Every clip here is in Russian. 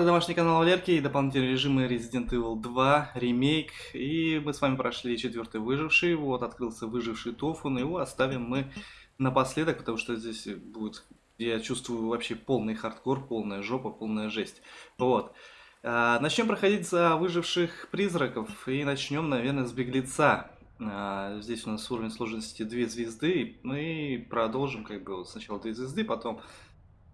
это домашний канал Валерки и дополнительные режимы Resident Evil 2, ремейк. И мы с вами прошли четвертый выживший, вот открылся выживший Тофу, но его оставим мы напоследок, потому что здесь будет, я чувствую, вообще полный хардкор, полная жопа, полная жесть. Вот. А, начнем проходить за выживших призраков и начнем, наверное, с беглеца. А, здесь у нас уровень сложности 2 звезды, мы продолжим как бы сначала 2 звезды, потом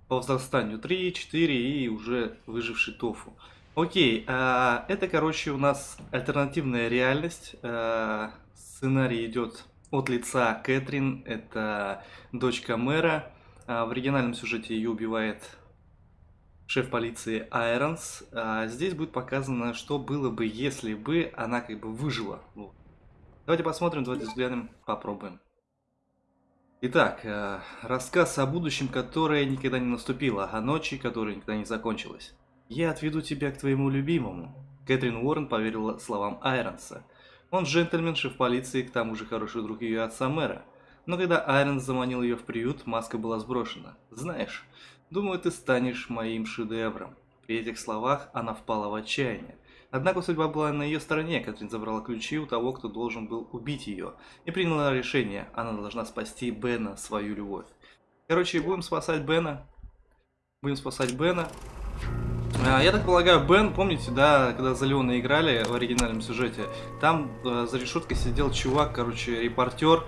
по возрастанию 3, 4 и уже выживший тофу. Окей, а, это, короче, у нас альтернативная реальность. А, сценарий идет от лица Кэтрин, это дочка мэра. А, в оригинальном сюжете ее убивает шеф полиции Айронс. А здесь будет показано, что было бы, если бы она как бы выжила. Вот. Давайте посмотрим, давайте взглянем, попробуем. Итак, э, рассказ о будущем, которое никогда не наступило, о ночи, которая никогда не закончилась. «Я отведу тебя к твоему любимому». Кэтрин Уоррен поверила словам Айронса. Он джентльмен, шеф полиции, к тому же хороший друг ее отца мэра. Но когда Айронс заманил ее в приют, маска была сброшена. «Знаешь, думаю, ты станешь моим шедевром». При этих словах она впала в отчаяние. Однако судьба была на ее стороне, Катрин забрала ключи у того, кто должен был убить ее, и приняла решение, она должна спасти Бена, свою любовь. Короче, будем спасать Бена. Будем спасать Бена. А, я так полагаю, Бен, помните, да, когда за Леона играли в оригинальном сюжете, там э, за решеткой сидел чувак, короче, репортер.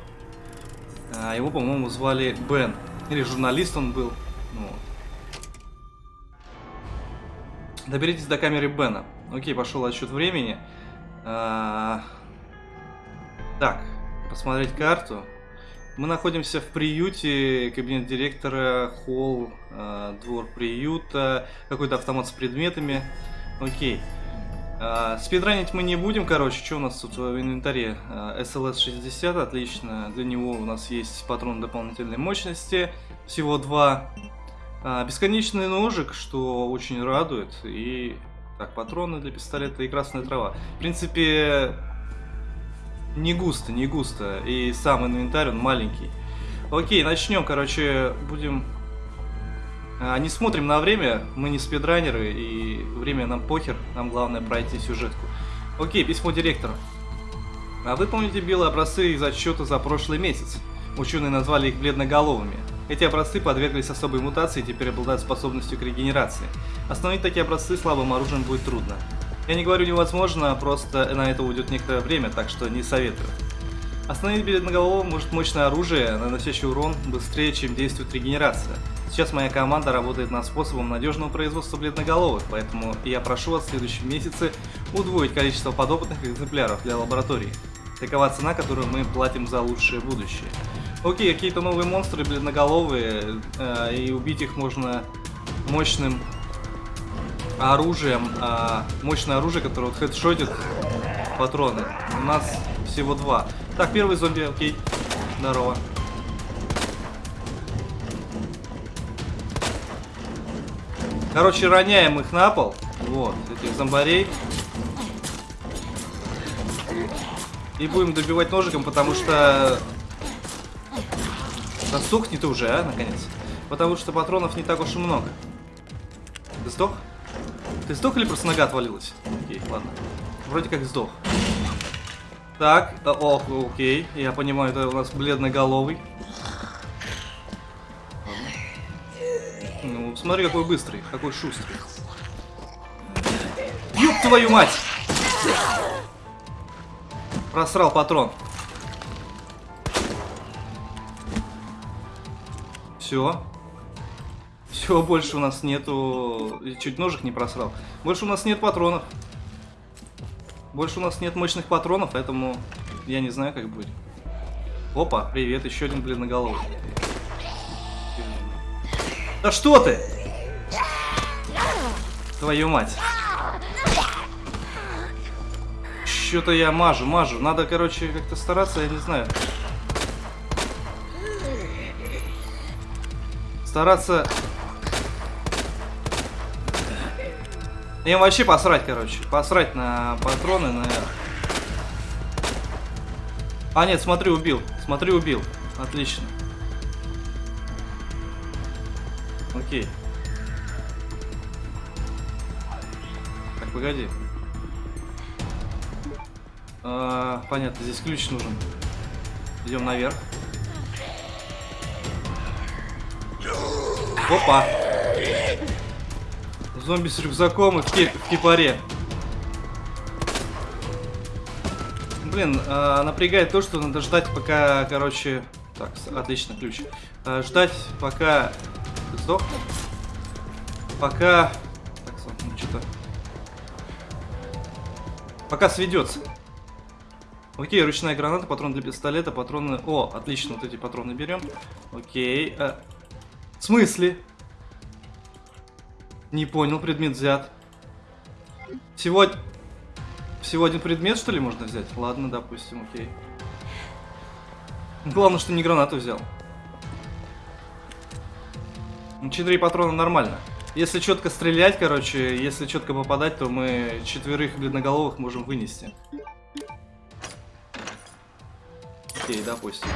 Э, его, по-моему, звали Бен. Или журналист он был. Ну, Доберитесь до камеры Бена. Окей, пошел отсчет времени. А... Так, посмотреть карту. Мы находимся в приюте, кабинет директора, холл, э, двор приюта, какой-то автомат с предметами. Окей. Э, спидранить мы не будем, короче, что у нас тут в инвентаре? Э, SLS-60, отлично. Для него у нас есть патрон дополнительной мощности, всего два. А, бесконечный ножик, что очень радует. И так, патроны для пистолета и красная трава. В принципе, не густо, не густо. И сам инвентарь, он маленький. Окей, начнем, короче, будем... А, не смотрим на время, мы не спидранеры, и время нам похер, нам главное пройти сюжетку. Окей, письмо директора. А вы помните белые образцы из отчета за прошлый месяц? Ученые назвали их бледноголовыми. Эти образцы подверглись особой мутации и теперь обладают способностью к регенерации. Остановить такие образцы слабым оружием будет трудно. Я не говорю невозможно, просто на это уйдет некоторое время, так что не советую. Остановить бледноголового может мощное оружие, наносящее урон быстрее, чем действует регенерация. Сейчас моя команда работает над способом надежного производства бледноголовых, поэтому я прошу вас в следующем месяце удвоить количество подопытных экземпляров для лаборатории. Такова цена, которую мы платим за лучшее будущее. Окей, какие-то новые монстры бледноголовые, э, и убить их можно мощным оружием. Э, мощное оружие, которое вот хедшотит патроны. У нас всего два. Так, первый зомби, окей. Здорово. Короче, роняем их на пол. Вот, этих зомбарей. И будем добивать ножиком, потому что да сдохни ты уже, а, наконец. Потому что патронов не так уж и много. Ты сдох? Ты сдох или просто нога отвалилась? Окей, ладно. Вроде как сдох. Так, да, ох, окей. Я понимаю, это у нас бледноголовый. Ладно. Ну, смотри, какой быстрый, какой шустрый. Ёб твою мать! Просрал патрон. Все. Все, больше у нас нету... Чуть ножик не просрал. Больше у нас нет патронов. Больше у нас нет мощных патронов, поэтому я не знаю, как будет. Опа, привет, еще один бледноголовый. Да что ты? Твою мать. Что-то я мажу, мажу. Надо, короче, как-то стараться, я не знаю. Стараться... Им вообще посрать, короче. Посрать на патроны, на... А, нет, смотри, убил. Смотри, убил. Отлично. Окей. погоди. А, понятно, здесь ключ нужен. Идем наверх. Опа! Зомби с рюкзаком и в, кип в кипаре. Блин, э, напрягает то, что надо ждать, пока, короче... Так, отлично, ключ. Э, ждать, пока... Сдох? Пока... Так, ну что-то... Пока сведется. Окей, ручная граната, патрон для пистолета, патроны... О, отлично, вот эти патроны берем. Окей. А... В смысле? Не понял, предмет взят. Всего... Всего один предмет, что ли, можно взять? Ладно, допустим, окей. Главное, что не гранату взял. Четыре патрона нормально. Если четко стрелять, короче, если четко попадать, то мы четверых бледноголовых можем вынести. Окей, допустим.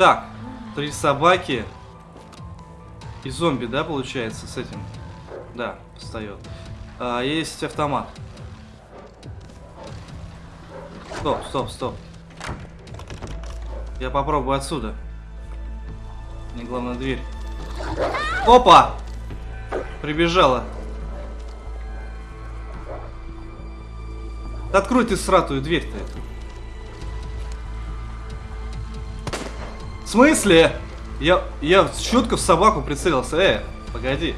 Так, три собаки. И зомби, да, получается, с этим? Да, встает. А, есть автомат. Стоп, стоп, стоп. Я попробую отсюда. Мне главное дверь. Опа! Прибежала. Да открой ты сратую дверь-то эту. В смысле? Я, я четко в собаку прицелился. Э, погоди.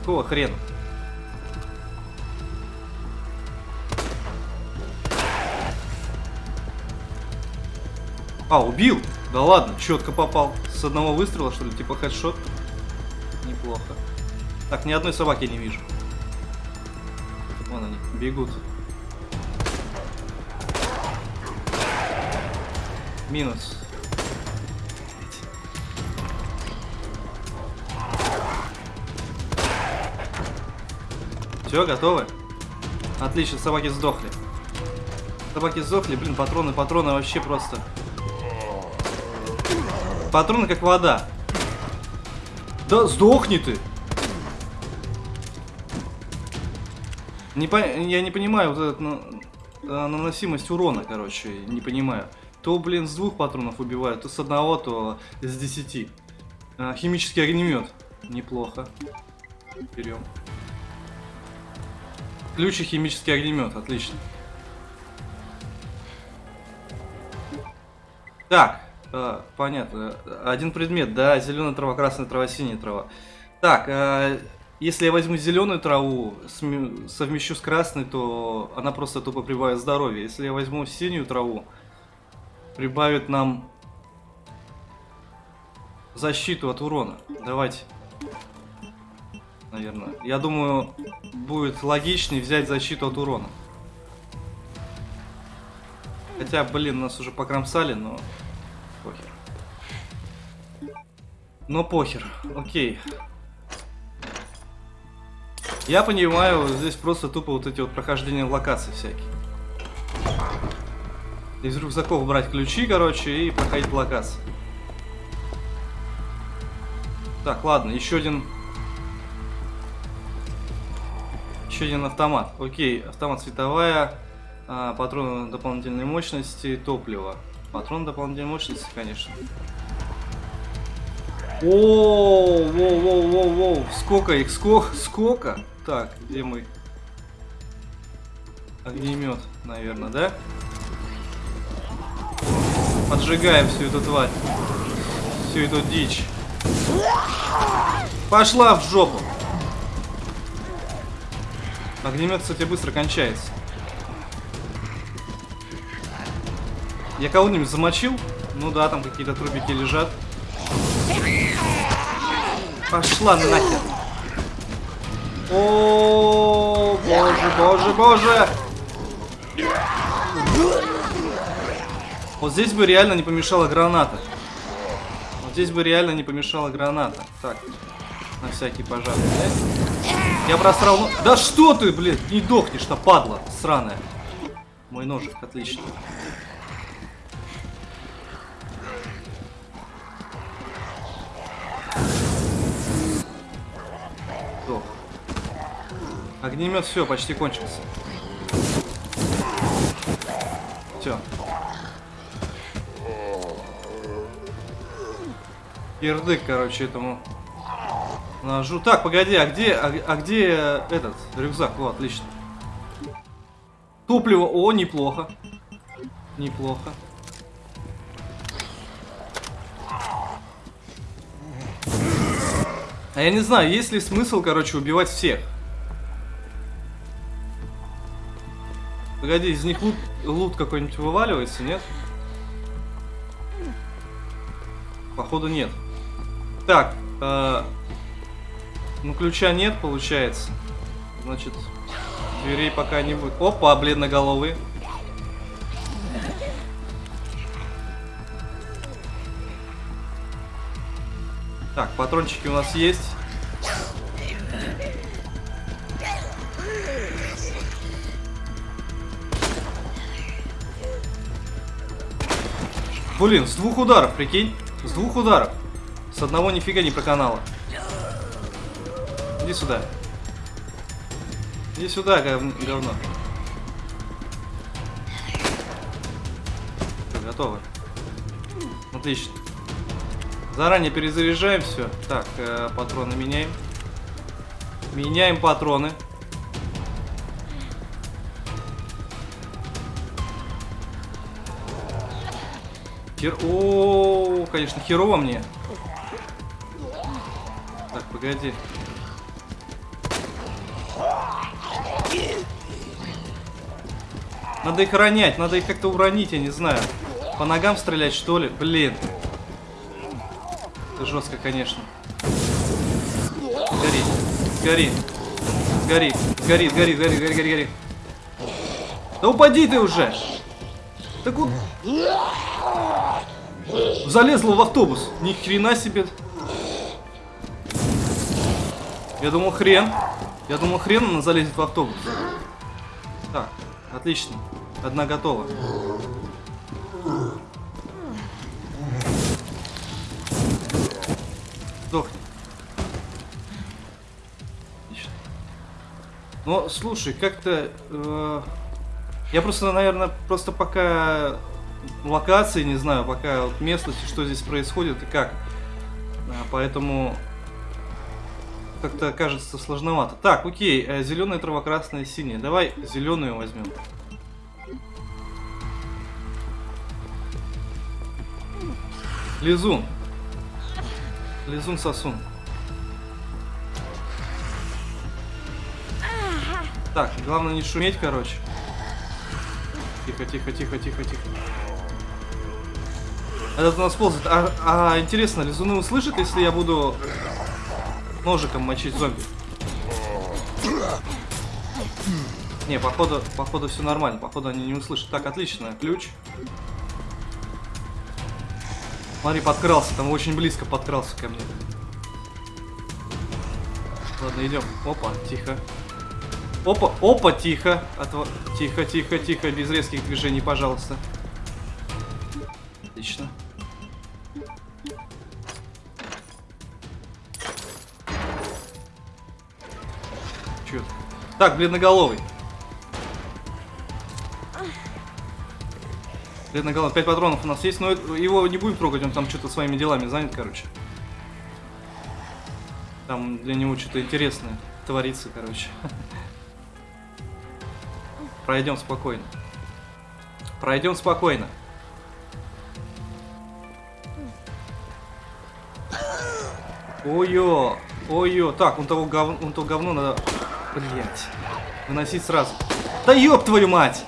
Какого хрена? А, убил? Да ладно, четко попал. С одного выстрела, что ли? Типа хедшот? Неплохо. Так, ни одной собаки не вижу. Вон они, бегут. Минус. Все, готовы? Отлично, собаки сдохли. Собаки сдохли, блин, патроны, патроны вообще просто. Патроны как вода. Да сдохни ты! Не по... Я не понимаю вот этот ну, наносимость урона, короче, не понимаю. То, блин, с двух патронов убивают, то с одного, то с десяти. А, химический огнемет. Неплохо. Берем. Ключ и химический огнемет, отлично. Так, э, понятно. Один предмет, да, зеленая трава, красная трава, синяя трава. Так, э, если я возьму зеленую траву, совмещу с красной, то она просто тупо прибавит здоровье. Если я возьму синюю траву, прибавит нам защиту от урона. Давайте наверное. Я думаю, будет логичнее взять защиту от урона. Хотя, блин, нас уже покромсали, но похер. Но похер, окей. Я понимаю, здесь просто тупо вот эти вот прохождения локаций всякие. Из рюкзаков брать ключи, короче, и проходить локации. Так, ладно, еще один еще один автомат. Окей, автомат световая, а, патроны дополнительной мощности, топливо. Патрон дополнительной мощности, конечно. О, воу, воу, воу, воу, сколько их, сколько, сколько? Так, где мы? Огнемет, наверное, да? Поджигаем всю эту тварь. Всю эту дичь. Пошла в жопу. Огнемет, кстати, быстро кончается. Я кого-нибудь замочил? Ну да, там какие-то трубики лежат. Пошла нахер. О, боже, боже, боже. Вот здесь бы реально не помешала граната. Вот здесь бы реально не помешала граната. Так, на всякий пожарный, да? Я просрал... Да что ты, блин, не дохнешь-то, падла сраная. Мой ножик, отлично. Сдох. Огнемет все, почти кончился. Все. Кирдык, короче, этому ножу. Так, погоди, а где, а, а где э, этот рюкзак? О, отлично. Топливо, о, неплохо. Неплохо. А я не знаю, есть ли смысл, короче, убивать всех. Погоди, из них лут, лут какой-нибудь вываливается, нет? Походу нет. Так, э, ну ключа нет, получается. Значит, дверей пока не будет. Опа, бледноголовые. Так, патрончики у нас есть. Блин, с двух ударов, прикинь. С двух ударов. С одного нифига не проканала. Иди сюда. Иди сюда, гов... говно. Всё, готово. Отлично. Заранее перезаряжаем все. Так, э, патроны меняем. Меняем патроны. Хер... О, конечно, херово мне. Так, погоди. Надо их ронять, надо их как-то уронить, я не знаю. По ногам стрелять, что ли? Блин. Это жестко, конечно. Гори, гори, гори, гори, гори, гори, гори, гори, гори. Да упади ты уже! Так вот... Залезла в автобус. Ни хрена себе. Я думал хрен. Я думал хрен она залезет в автобус. Отлично. Одна готова. Сдохни. Отлично. Но, слушай, как-то... Э, я просто, наверное, просто пока локации не знаю, пока вот местности, что здесь происходит и как. А, поэтому как-то кажется сложновато. Так, окей, э, зеленая трава, красная, синяя. Давай зеленую возьмем. Лизун. Лизун сосун. Так, главное не шуметь, короче. Тихо, тихо, тихо, тихо, тихо. Этот у нас ползает. А, а интересно, лизуны услышат, если я буду ножиком мочить зомби? Не, походу, походу все нормально. Походу они не услышат. Так, отлично. Ключ. Смотри, подкрался. Там очень близко подкрался ко мне. Ладно, идем. Опа, тихо. Опа, опа, тихо. Отво... Тихо, тихо, тихо. Без резких движений, пожалуйста. Отлично. Так, бледноголовый. Бледноголовый. 5 патронов у нас есть, но его не будем трогать, он там что-то своими делами занят, короче. Там для него что-то интересное творится, короче. Пройдем спокойно. Пройдем спокойно. Ой-ё, ой-ё. Так, он того, гов... он то говно надо... Блять. Выносить сразу. Да ёб твою мать!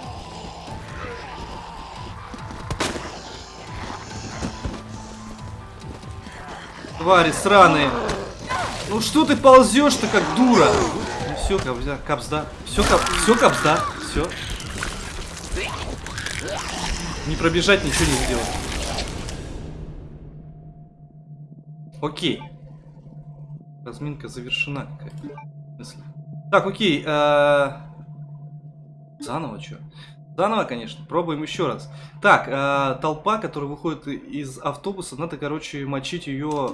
Твари сраные. Ну что ты ползешь-то как дура? Ну все, капзда, капзда. Все, кап... все капзда. Все. Не пробежать, ничего не сделать. Окей. Разминка завершена какая-то. Так, окей. Э Заново что? Заново, конечно. Пробуем еще раз. Так, э толпа, которая выходит из автобуса, надо, короче, мочить ее...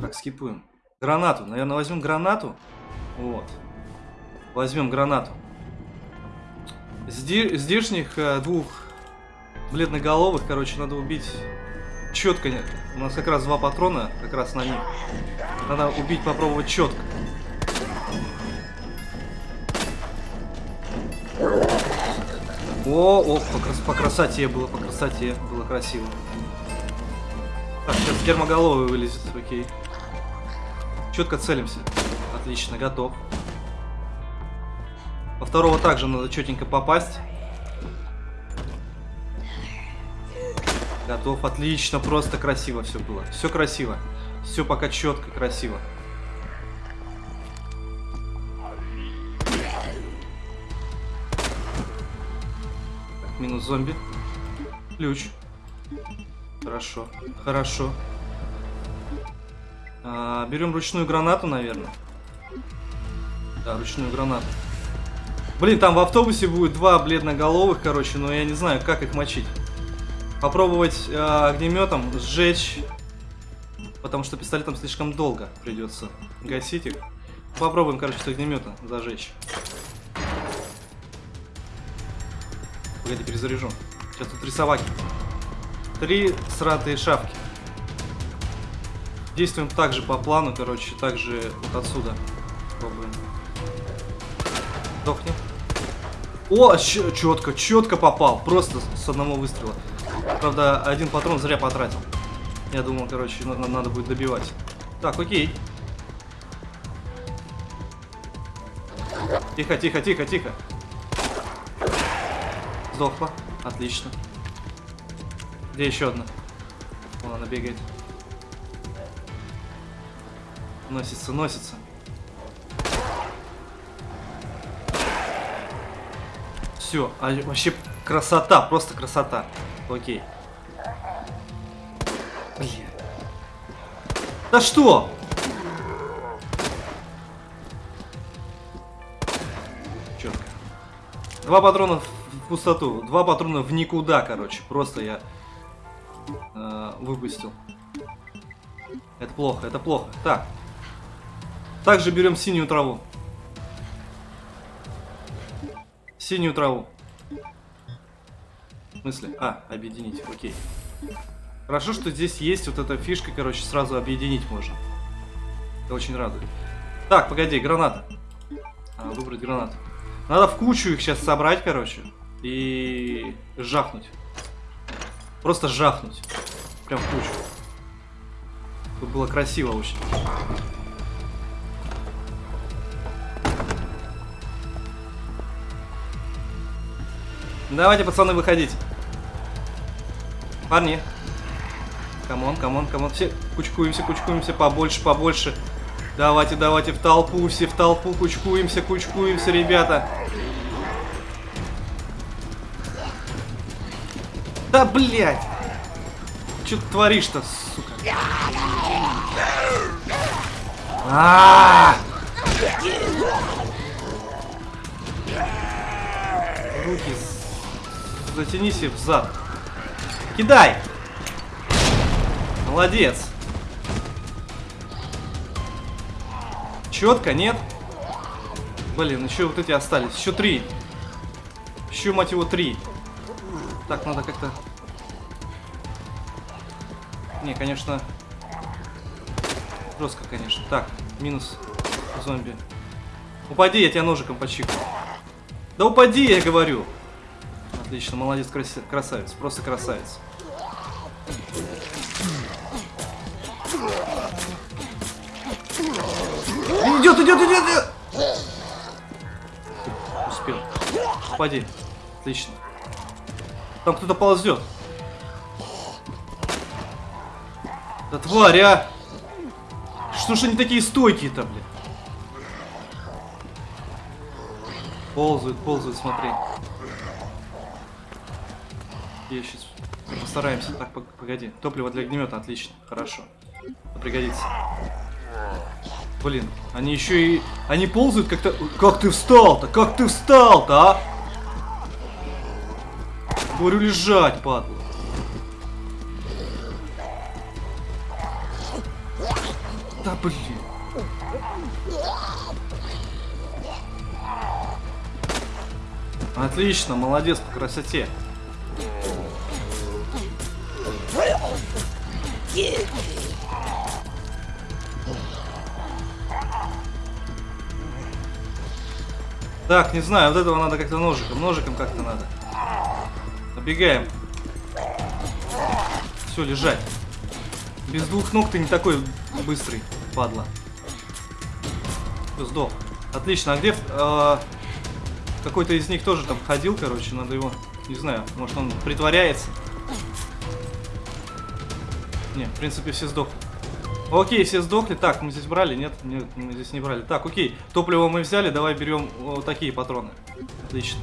Так, скипуем. Гранату. Наверное, возьмем гранату. Вот. Возьмем гранату. Зди здешних э, двух бледноголовых, короче, надо убить четко. У нас как раз два патрона, как раз на них. Надо убить, попробовать четко. О, о, по, крас по красоте было, по красоте было красиво. Так, сейчас гермоголовый вылезет, окей. Четко целимся. Отлично, готов. Во второго также надо четенько попасть. Готов, отлично, просто красиво все было. Все красиво. Все пока четко, красиво. Минус зомби. Ключ. Хорошо, хорошо. А, берем ручную гранату, наверное. Да, ручную гранату. Блин, там в автобусе будет два бледноголовых, короче, но я не знаю, как их мочить. Попробовать э, огнеметом сжечь, потому что пистолетом слишком долго придется гасить их. Попробуем, короче, с огнемета зажечь. Погоди, перезаряжу. Сейчас тут три собаки. Три сратые шапки. Действуем также по плану, короче, также вот отсюда. Пробуем. Дохни. О, четко, четко попал. Просто с одного выстрела. Правда, один патрон зря потратил. Я думал, короче, надо, надо будет добивать. Так, окей. Тихо, тихо, тихо, тихо. Сдохла. Отлично. Где еще одна? Вон она бегает. Носится, носится. Все, а вообще красота, просто красота. Окей. Блин. Да что? Четко. Два патрона в пустоту, два патрона в никуда, короче. Просто я э, выпустил. Это плохо, это плохо. Так. Также берем синюю траву. Синюю траву. В смысле? А, объединить, окей. Хорошо, что здесь есть вот эта фишка, короче, сразу объединить можно. Это очень радует. Так, погоди, граната. А, выбрать гранату. Надо в кучу их сейчас собрать, короче. И жахнуть. Просто жахнуть. Прям в кучу. Тут было красиво очень. Давайте, пацаны, выходить. Парни. Come on, come on, come on. Все кучкуемся, кучкуемся побольше, побольше. Давайте, давайте в толпу, все в толпу кучкуемся, кучкуемся, ребята. Да, блядь! Что ты творишь-то, сука? А, -а, -а! Руки затянись в зад. Кидай! Молодец. Четко, нет? Блин, еще вот эти остались. Еще три. Еще, мать его, три. Так, надо как-то... Не, конечно... Жестко, конечно. Так, минус зомби. Упади, я тебя ножиком почикаю. Да упади, я говорю. Отлично, молодец, красавец, просто красавец. Идет, идет, идет, идет! Успел. Упади. Отлично. Там кто-то ползет. Да тварь, а! Что ж они такие стойкие-то, блин? Ползают, ползают, смотри. Я сейчас постараемся. Так, погоди. Топливо для огнемета, отлично. Хорошо. Пригодится. Блин, они еще и... Они ползают как-то... Как ты встал-то? Как ты встал-то, а? Говорю, лежать, падла. Да блин. Отлично, молодец по красоте. Так, не знаю, вот этого надо как-то ножиком. Ножиком как-то надо. Обегаем. Все, лежать. Без двух ног ты не такой быстрый, падла. Сдох. Отлично, а где э, какой-то из них тоже там ходил, короче, надо его, не знаю, может он притворяется. Не, в принципе все сдохли. Окей, все сдохли. Так, мы здесь брали? Нет, нет, мы здесь не брали. Так, окей. Топливо мы взяли, давай берем вот такие патроны. Отлично.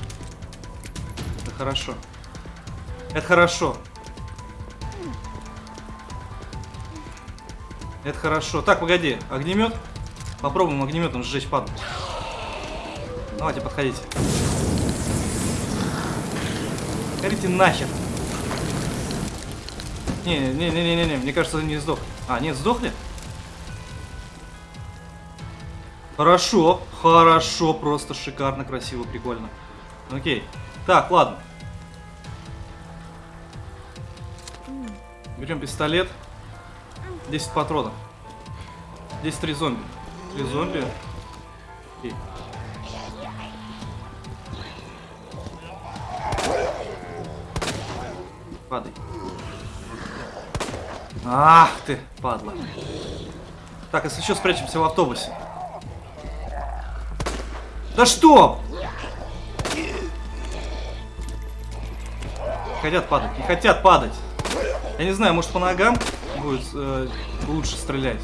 Это хорошо. Это хорошо. Это хорошо. Так, погоди. Огнемет? Попробуем огнеметом сжечь паду. Давайте, подходите. Горите нахер. Не-не-не-не-не, мне кажется, не сдох. А, нет, сдохли? Хорошо, хорошо, просто шикарно, красиво, прикольно. Окей. Так, ладно. Берем пистолет. 10 патронов. Здесь три зомби. Три зомби. Окей. Падай. Ах ты, падла. Так, если что, спрячемся в автобусе. Да что? Хотят падать, не хотят падать. Я не знаю, может по ногам будет э, лучше стрелять.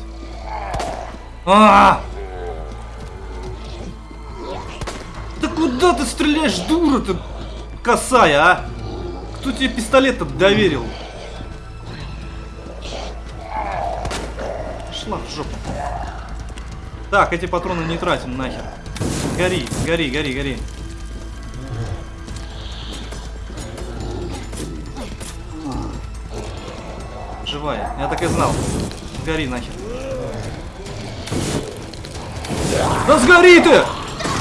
А, Да куда ты стреляешь, дура ты косая, а? Кто тебе пистолет доверил? Шла в жопу. Так, эти патроны не тратим нахер. Гори, гори, гори, гори. Живая. Я так и знал. Гори нахер. Да сгори ты!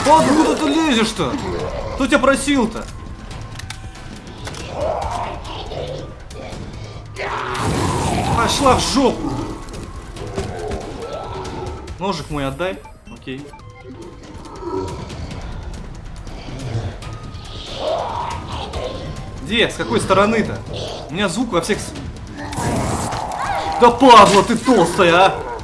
Откуда ты лезешь-то? Кто тебя просил-то? Пошла в жопу! Ножик мой отдай. Окей. Где? С какой стороны-то? У меня звук во всех... Да падла ты толстая, а!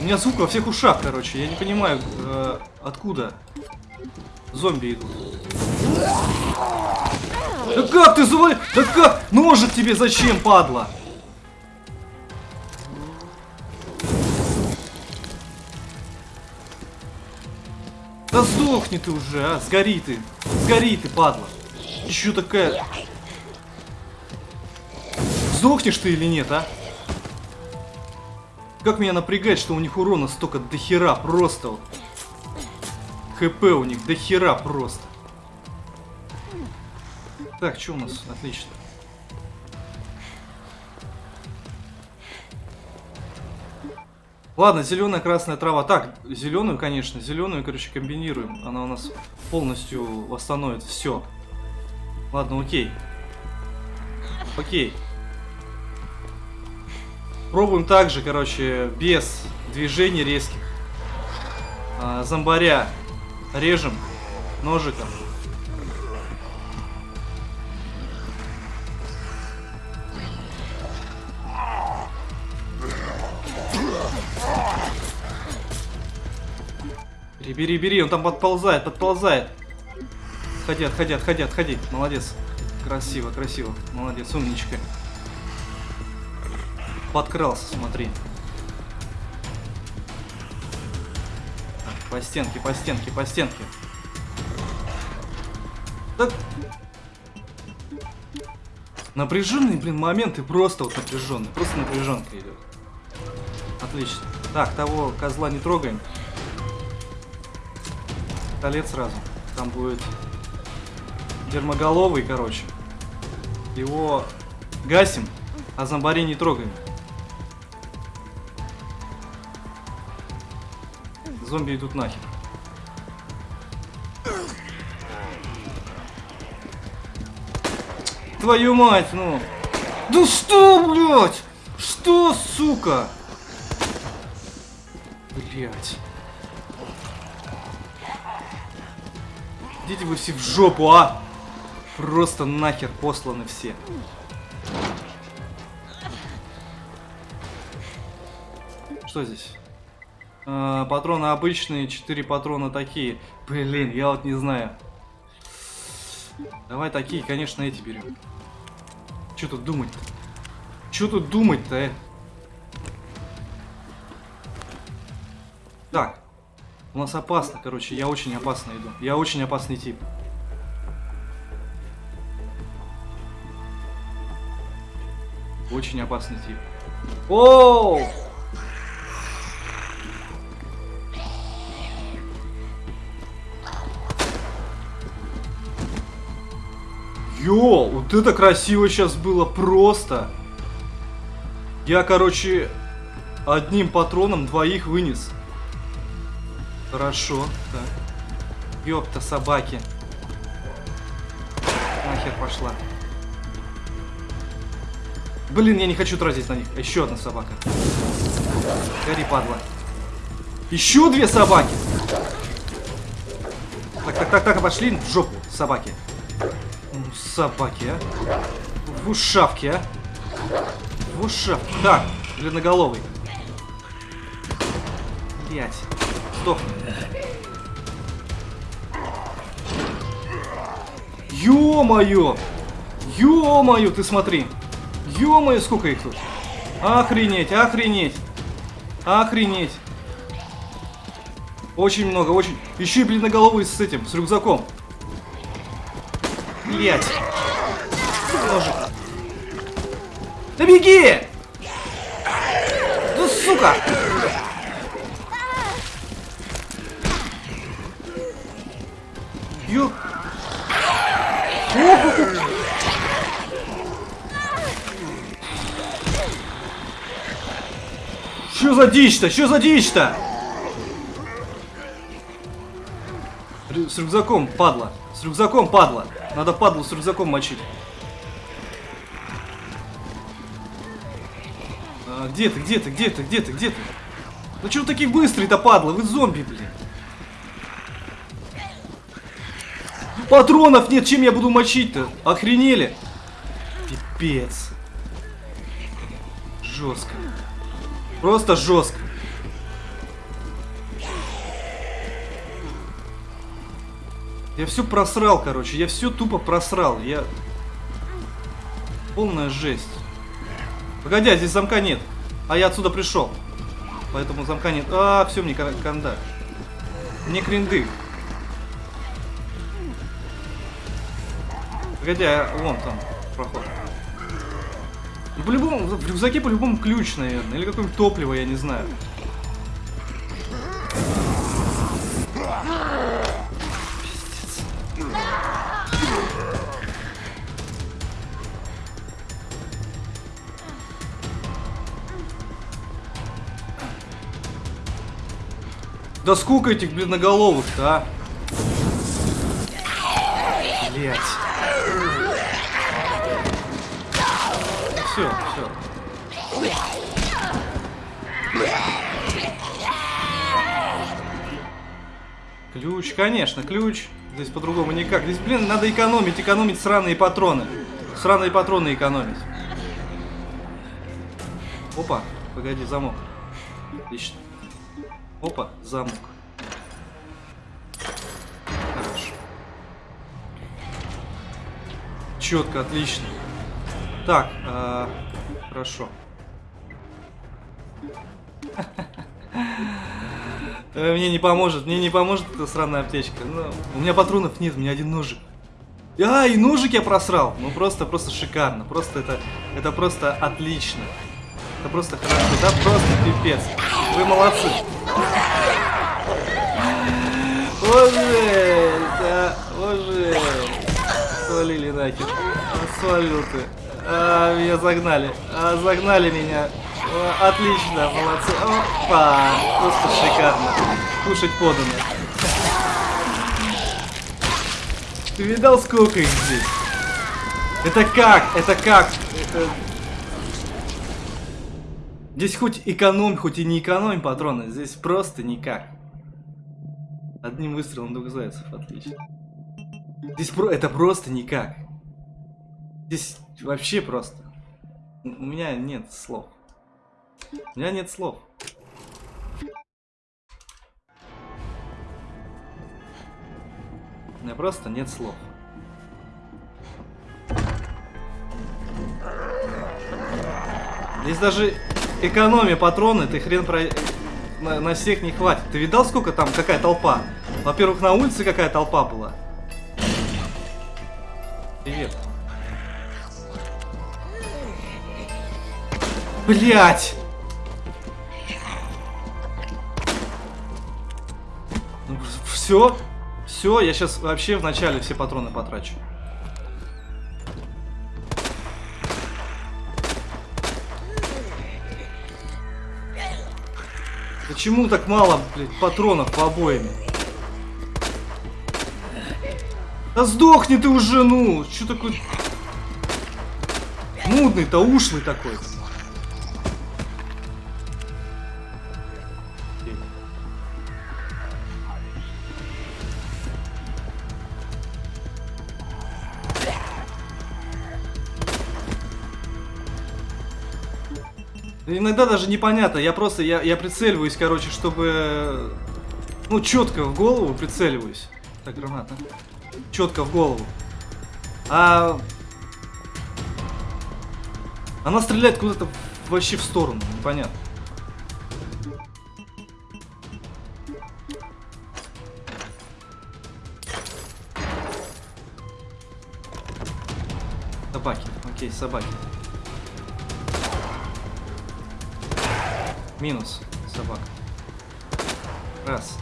У меня звук во всех ушах, короче. Я не понимаю, э, откуда зомби идут. Да как ты завали... Да как? Ножик тебе зачем, падла? Да сдохни ты уже, а! Сгори ты! Сгори ты, падла! Еще такая... Сдохнешь ты или нет, а? Как меня напрягает, что у них урона столько дохера просто. ХП у них дохера просто. Так, что у нас? Отлично. Ладно, зеленая, красная трава. Так, зеленую, конечно, зеленую, короче, комбинируем. Она у нас полностью восстановит все. Ладно, окей. Окей. Пробуем также, короче, без движений резких. А, зомбаря режем ножиком. Бери, бери, он там подползает, подползает. Отходи, отходи, отходи, отходи. Молодец. Красиво, красиво. Молодец, умничка. Подкрался, смотри. По стенке, по стенке, по стенке. Так. Напряженные, блин, моменты просто вот напряженные. Просто напряженка идет. Отлично. Так, того козла не трогаем пистолет сразу. Там будет дермоголовый, короче. Его гасим, а зомбарей не трогаем. Зомби идут нахер. Твою мать, ну. Да что, блядь? Что, сука? Блядь. Идите вы все в жопу, а! Просто нахер посланы все. Что здесь? А, патроны обычные, 4 патрона такие. Блин, я вот не знаю. Давай такие, конечно, эти берем. Что тут думать-то? Что тут думать-то, э? Так. У нас опасно, короче. Я очень опасно иду. Я очень опасный тип. Очень опасный тип. Оу! Йо, вот это красиво сейчас было просто. Я, короче, одним патроном двоих вынес. Хорошо, так. Ёпта, собаки. Нахер пошла. Блин, я не хочу тратить на них. Еще одна собака. Гори, падла. Еще две собаки. Так, так, так, так, пошли в жопу, собаки. Собаки, а. В ушавке, а. В ушавке. Так, длинноголовый. Блять. Сдохни. Ё-моё! Ё-моё, ты смотри. Ё-моё, сколько их тут. Охренеть, охренеть. Охренеть. Очень много, очень. Еще и бледноголовый с этим, с рюкзаком. Блять. Ножик. Да беги! Да сука! Ё... Что за дичь-то? Что за дичь-то? С рюкзаком, падла. С рюкзаком, падла. Надо падлу с рюкзаком мочить. А, где ты, где ты, где ты, где ты, где ты? Ну что такие быстрые-то, падла? Вы зомби, блин. Патронов нет, чем я буду мочить-то? Охренели? Пипец. Жестко. Просто жестко. Я все просрал, короче. Я все тупо просрал. Я... Полная жесть. Погоди, а здесь замка нет. А я отсюда пришел. Поэтому замка нет. А, все, мне канда. Мне кринды. Погоди, а вон там проход. Ну, по-любому, в рюкзаке по-любому ключ, наверное. Или какое-нибудь топливо, я не знаю. Да сколько этих бледноголовых-то, а? Блять. Все, все. Ключ, конечно, ключ. Здесь по-другому никак. Здесь, блин, надо экономить, экономить сраные патроны. Сраные патроны экономить. Опа, погоди, замок. Отлично. Опа, замок. Хорошо. Четко, отлично. Так, э, хорошо. Мне не поможет, мне не поможет эта сраная аптечка. Ну, у меня патронов нет, у меня один ножик. А, и ножик я просрал. Ну просто, просто шикарно. Просто это, это просто отлично. Это просто хорошо, да просто пипец. Вы молодцы. Боже, да, боже. Свалили нахер. Свалил ты. А, меня загнали. А, загнали меня. О, отлично, молодцы. Опа! Просто шикарно. Кушать подано. Ты видал, сколько их здесь? Это как? Это как? Это... Здесь хоть экономь, хоть и не экономь патроны. Здесь просто никак. Одним выстрелом двух зайцев, отлично. Здесь про... это просто никак. Здесь вообще просто. У меня нет слов. У меня нет слов. У меня просто нет слов. Здесь даже экономия патроны, ты хрен про... На, на всех не хватит. Ты видал, сколько там, какая толпа? Во-первых, на улице какая толпа была. Привет. Блять! Ну, все? Все, я сейчас вообще в начале все патроны потрачу. Почему так мало, блядь, патронов по обоими? Да сдохни ты уже, ну! Че такой... Нудный-то, ушлый такой. Иногда даже непонятно, я просто, я, я прицеливаюсь, короче, чтобы, ну, четко в голову прицеливаюсь. Так, граната. Четко в голову. А... Она стреляет куда-то вообще в сторону, непонятно. Собаки, окей, собаки. Минус собака. Раз.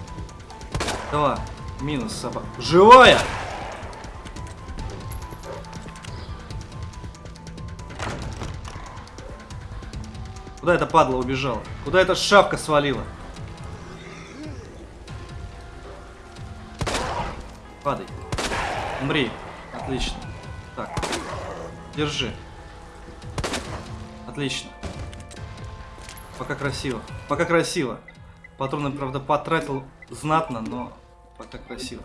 Два. Минус собака. Живая! Куда эта падла убежала? Куда эта шапка свалила? Падай. Умри. Отлично. Так. Держи. Отлично. Пока красиво. Пока красиво. Патроны, правда, потратил знатно, но пока красиво.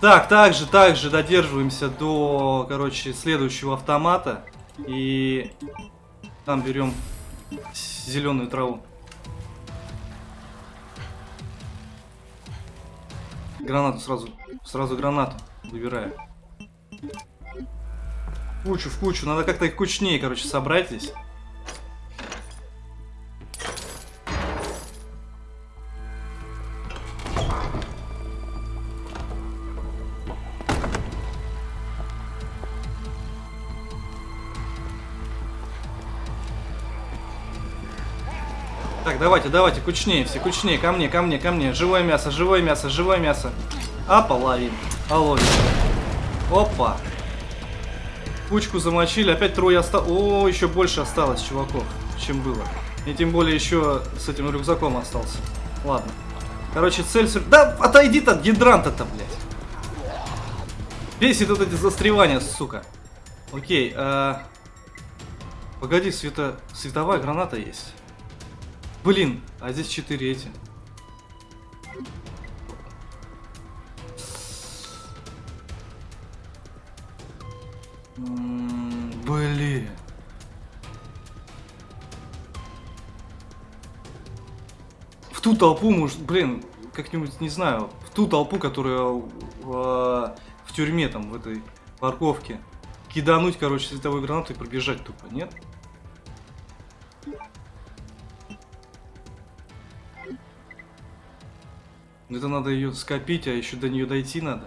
Так, также, также додерживаемся до, короче, следующего автомата. И там берем зеленую траву. Гранату сразу, сразу гранату выбираю кучу, в кучу. Надо как-то их кучнее, короче, собрать здесь. Так, давайте, давайте, кучнее все, кучнее, ко мне, ко мне, ко мне. Живое мясо, живое мясо, живое мясо. А, половин. А, ловим. Опа. Кучку замочили, опять трое осталось. О, еще больше осталось чуваков, чем было. И тем более еще с этим рюкзаком остался. Ладно. Короче, цель... Да, отойди-то от гидранта-то, блядь. Бесит вот эти застревания, сука. Окей, а... Погоди, света... световая граната есть. Блин, а здесь четыре эти. Блин. В ту толпу, может, блин, как-нибудь, не знаю, в ту толпу, которая в, в тюрьме, там, в этой парковке, кидануть, короче, световую гранату и пробежать тупо, нет? Это надо ее скопить, а еще до нее дойти надо.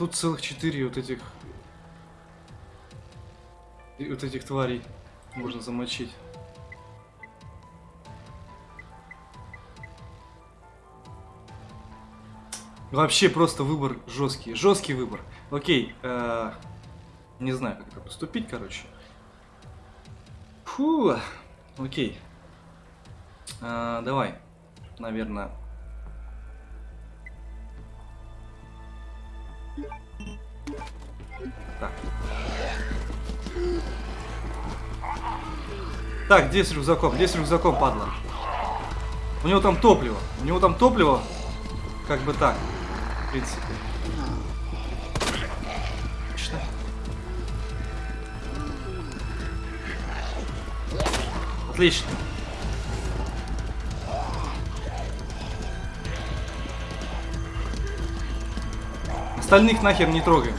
Тут целых четыре вот этих... Вот этих тварей. Можно замочить. Вообще просто выбор жесткий. Жесткий выбор. Окей. Э, не знаю, как это поступить, короче. Фу. Окей. Э, давай. Наверное. Так. Так, где с рюкзаком? Где с рюкзаком, падла? У него там топливо. У него там топливо. Как бы так. В принципе. Отлично. Отлично. Остальных нахер не трогаем.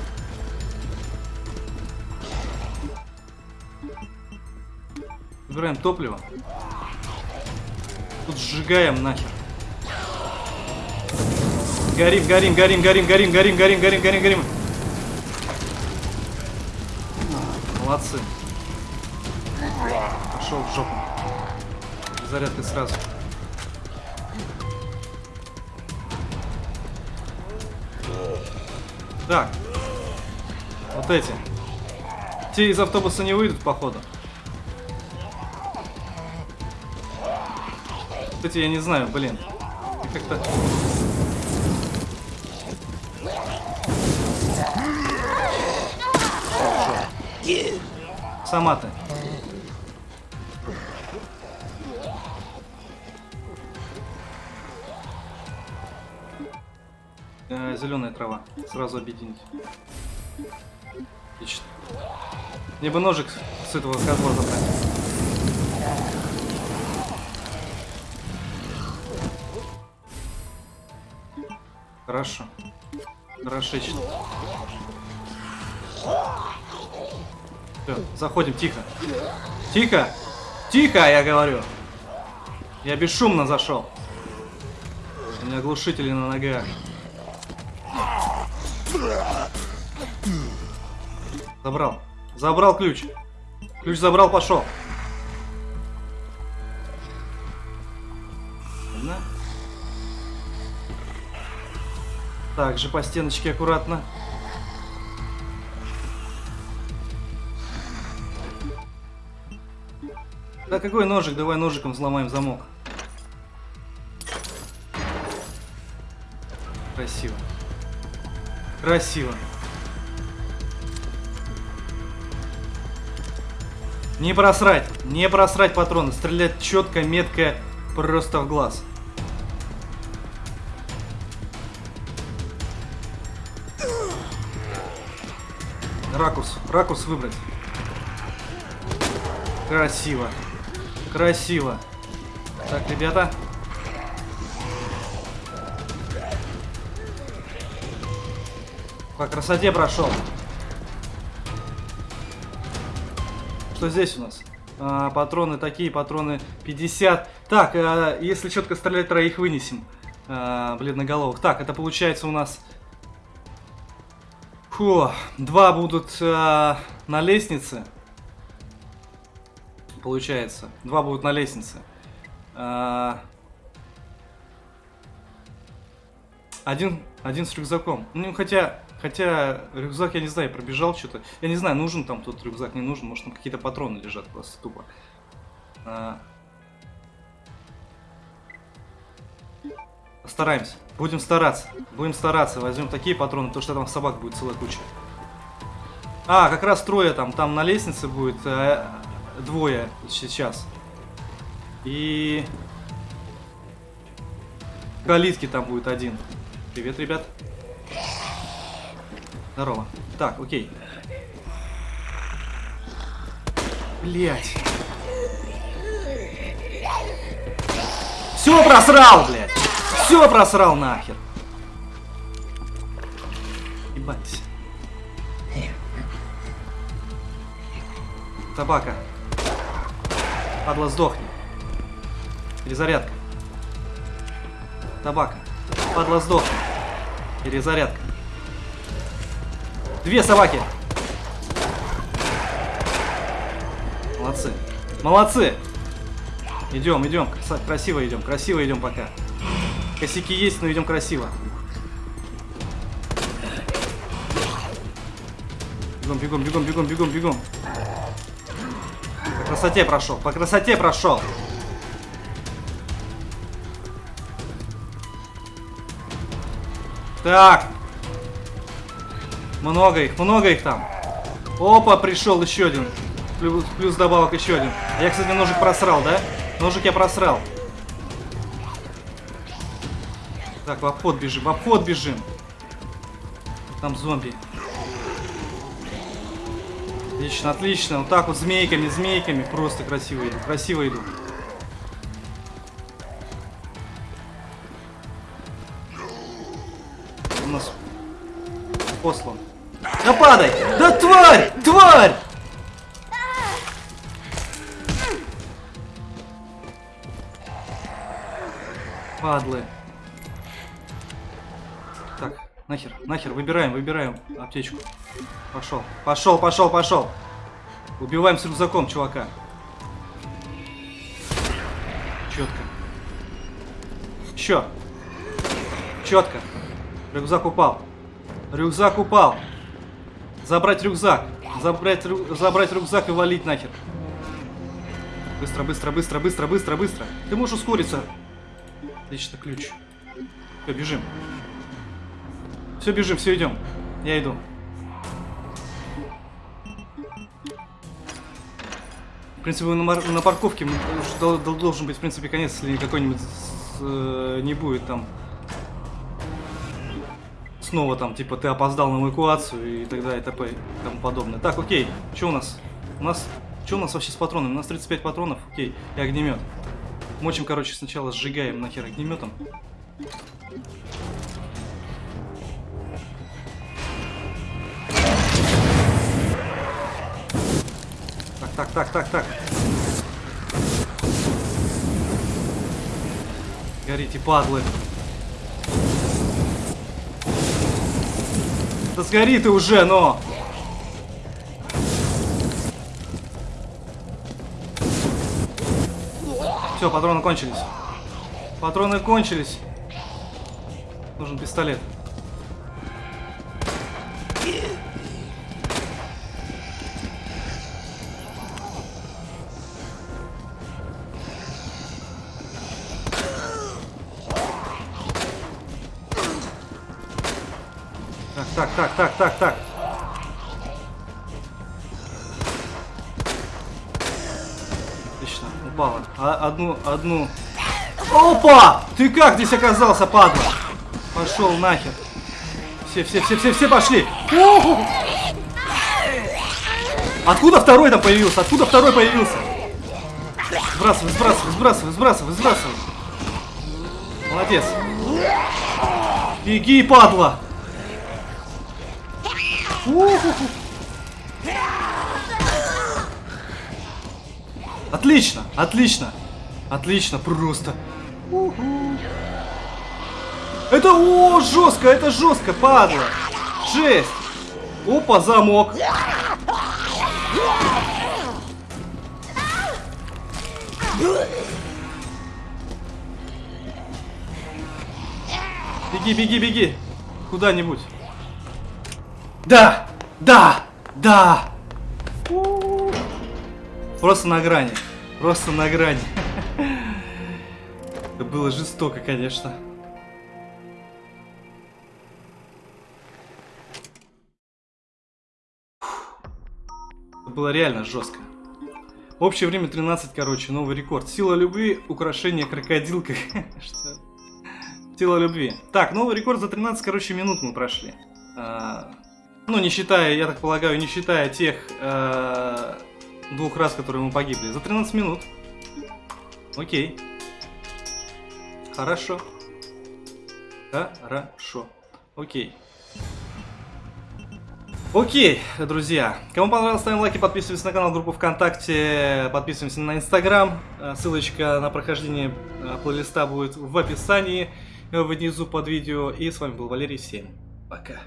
Забираем топливо. Тут сжигаем нахер. Горим, горим, горим, горим, горим, горим, горим, горим, горим, горим. Молодцы. Пошел в жопу. Зарядка сразу. Так. Вот эти. Те из автобуса не выйдут, походу. Кстати, я не знаю, блин. Как-то... Сама ты. Э, зеленая трава. Сразу объединить. Отлично. Мне бы ножик с этого козла забрать. Хорошо. Хорошечно. Все, заходим, тихо. Тихо! Тихо, я говорю! Я бесшумно зашел. У меня глушители на ногах. Забрал. Забрал ключ. Ключ забрал, пошел. Ладно. Так же по стеночке аккуратно. Да какой ножик? Давай ножиком взломаем замок. Красиво. Красиво. Не просрать. Не просрать патроны. Стрелять четко, метко, просто в глаз. Ракурс. Ракурс выбрать. Красиво. Красиво. Так, ребята. По красоте прошел. Что здесь у нас? А, патроны такие, патроны 50. Так, а, если четко стрелять, троих вынесем. А, бледноголовых. Так, это получается у нас... Фу, два будут а, на лестнице получается. Два будут на лестнице. А... Один, один с рюкзаком. Ну, хотя, хотя рюкзак, я не знаю, пробежал что-то. Я не знаю, нужен там тот рюкзак, не нужен. Может, там какие-то патроны лежат просто тупо. А... Постараемся. Будем стараться. Будем стараться. Возьмем такие патроны, потому что там собак будет целая куча. А, как раз трое там. Там на лестнице будет. А, двое сейчас. И... Калитки там будет один. Привет, ребят. Здорово. Так, окей. Блять. Все просрал, блядь. Все просрал нахер. Ебать. Табака. Падла, сдохни. Перезарядка. Табака. Падла, сдохни. Перезарядка. Две собаки. Молодцы. Молодцы! Идем, идем. Красиво идем. Красиво идем пока. Косяки есть, но идем красиво. Бегом, бегом, бегом, бегом, бегом, бегом. По красоте прошел. По красоте прошел. Так. Много их, много их там. Опа, пришел еще один. Плюс, плюс добавок еще один. А я, кстати, ножик просрал, да? Ножик я просрал. Так, в обход бежим, в обход бежим. Там зомби. Отлично, отлично. Вот так вот змейками, змейками. Просто красиво иду, красиво иду. У нас послан. Да падай! Да тварь! Тварь! Падлы. Так, нахер, нахер, выбираем, выбираем аптечку. Пошел, пошел, пошел, пошел. Убиваем с рюкзаком чувака. Четко. Еще. Четко. Рюкзак упал. Рюкзак упал. Забрать рюкзак. Забрать, рю- забрать рюкзак и валить нахер. Быстро, быстро, быстро, быстро, быстро, быстро. Ты можешь ускориться. Отлично, ключ. Все, бежим. Все, бежим, все, идем. Я иду. В принципе, на, на парковке должен быть, в принципе, конец, если какой-нибудь э, не будет там снова там, типа, ты опоздал на эвакуацию и так далее, и т.п. и тому подобное. Так, окей, что у нас? У нас, что у нас вообще с патронами? У нас 35 патронов, окей, и огнемет. Мочим, короче, сначала сжигаем нахер огнеметом. Так, так, так, так, так. Горите, падлы. Да сгори ты уже, но! Все, патроны кончились. Патроны кончились. Нужен пистолет. Так, так, так, так. Отлично, упала. А, одну, одну. Опа! Ты как здесь оказался, падла? Пошел нахер. Все, все, все, все, все пошли. Уху! Откуда второй там появился? Откуда второй появился? Сбрасывай, сбрасывай, сбрасывай, сбрасывай, сбрасывай. Молодец. Беги, падла. Отлично, отлично, отлично, просто. Это о, жестко, это жестко, падла. Жесть. Опа, замок. Беги, беги, беги. Куда-нибудь. Да! Да! Да! Просто на грани. Просто на грани. Это было жестоко, конечно. Это было реально жестко. Общее время 13, короче, новый рекорд. Сила любви, украшение крокодилка. Что? Сила любви. Так, новый рекорд за 13, короче, минут мы прошли. А, ну, не считая, я так полагаю, не считая тех э, двух раз, которые мы погибли. За 13 минут. Окей. Хорошо. Хорошо. Окей. Окей, друзья. Кому понравилось, ставим лайки, подписываемся на канал, группу ВКонтакте, подписываемся на Инстаграм. Э, Ссылочка на прохождение э, плейлиста будет в описании э, внизу под видео. И с вами был Валерий. Всем пока.